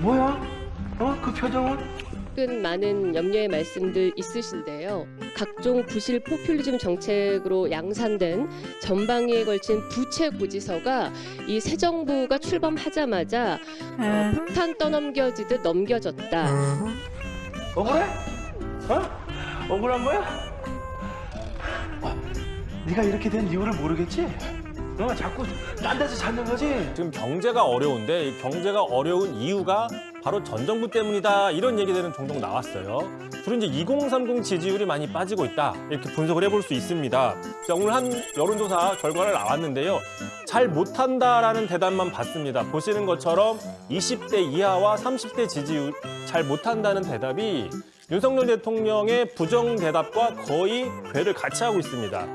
뭐야? 어? 그 표정은? 많은 염려의 말씀들 있으신데요. 각종 부실 포퓰리즘 정책으로 양산된 전방위에 걸친 부채 고지서가 이 새 정부가 출범하자마자 어, 폭탄 떠넘겨지듯 넘겨졌다. 억울해? 어? 억울한 거야? 어, 네가 이렇게 된 이유를 모르겠지? 어, 자꾸 딴 데서 찾는 거지? 지금 경제가 어려운데 이 경제가 어려운 이유가 바로 전 정부 때문이다 이런 얘기들은 종종 나왔어요. 주로 이제 2030 지지율이 많이 빠지고 있다 이렇게 분석을 해볼 수 있습니다. 자, 오늘 한 여론조사 결과를 나왔는데요. 잘 못한다라는 대답만 받습니다. 보시는 것처럼 20대 이하와 30대 지지율 잘 못한다는 대답이 윤석열 대통령의 부정 대답과 거의 궤를 같이 하고 있습니다.